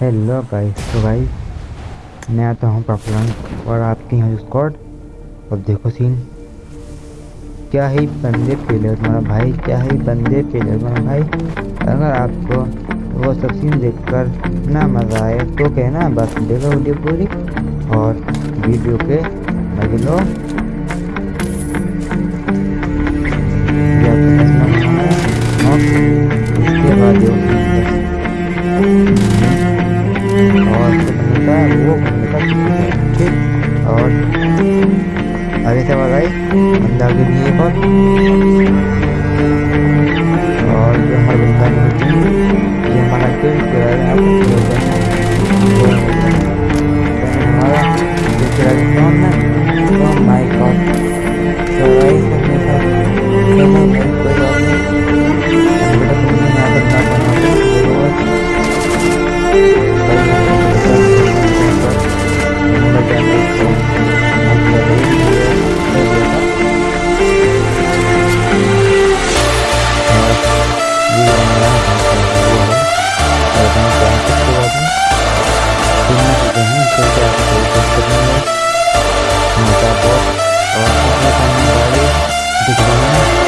Hello guys तो गाइस मैं आता हूँ पॉपुलर और आपके यहाँ स्कॉट और देखो सीन क्या ही बंदे फेले तुम्हारा भाई? क्या ही बंदे फेले तुम्हारा भाई? अगर आपको वो सब सीन देखकर ना मज़ा आए तो कहना बस देखो वीडियो पूरी और वीडियो के मज़े लो। बनने का वो बनने का ठीक और आगे से आवाज आई बंदा आगे भी एक और और जो हमारा बंदा नहीं ये हमारा किल किया है आप हमारा दूसरा कौन है तो my sudah begitu sebenarnya mencabut otaknya kami balik di dalamnya